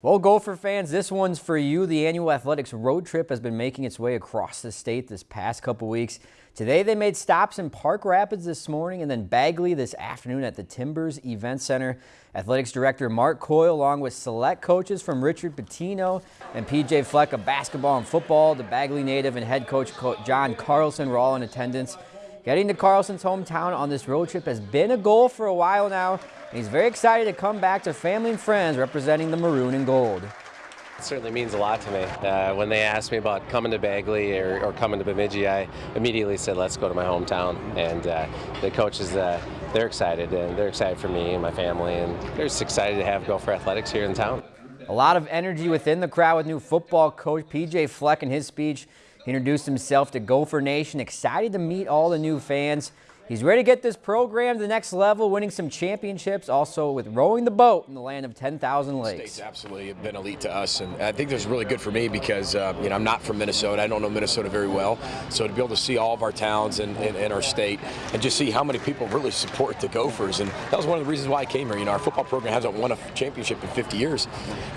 Well, Gopher fans, this one's for you. The annual athletics road trip has been making its way across the state this past couple weeks. Today they made stops in Park Rapids this morning and then Bagley this afternoon at the Timbers Event Center. Athletics Director Mark Coyle along with select coaches from Richard Pitino and PJ Fleck of basketball and football, the Bagley native and head coach John Carlson were all in attendance. Getting to Carlson's hometown on this road trip has been a goal for a while now, and he's very excited to come back to family and friends representing the maroon and gold. It certainly means a lot to me. Uh, when they asked me about coming to Bagley or, or, coming to Bemidji, I immediately said, let's go to my hometown. And uh, the coaches, uh, they're excited, and they're excited for me and my family, and they're just excited to have Gopher Athletics here in town. A lot of energy within the crowd with new football coach PJ Fleck in his speech. He introduced himself to Gopher Nation, excited to meet all the new fans. He's ready to get this program to the next level, winning some championships, also with rowing the boat in the land of 10,000 lakes. State's absolutely been elite to us, and I think this is really good for me because uh, you know I'm not from Minnesota. I don't know Minnesota very well, so to be able to see all of our towns and, and, and, our state, and just see how many people really support the Gophers, and that was one of the reasons why I came here. You know, our football program hasn't won a championship in 50 years,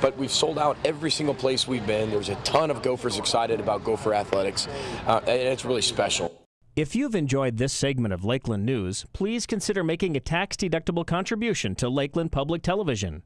but we've sold out every single place we've been. There's a ton of Gophers excited about Gopher athletics, uh, and it's really special. If you've enjoyed this segment of Lakeland News, please consider making a tax-deductible contribution to Lakeland Public Television.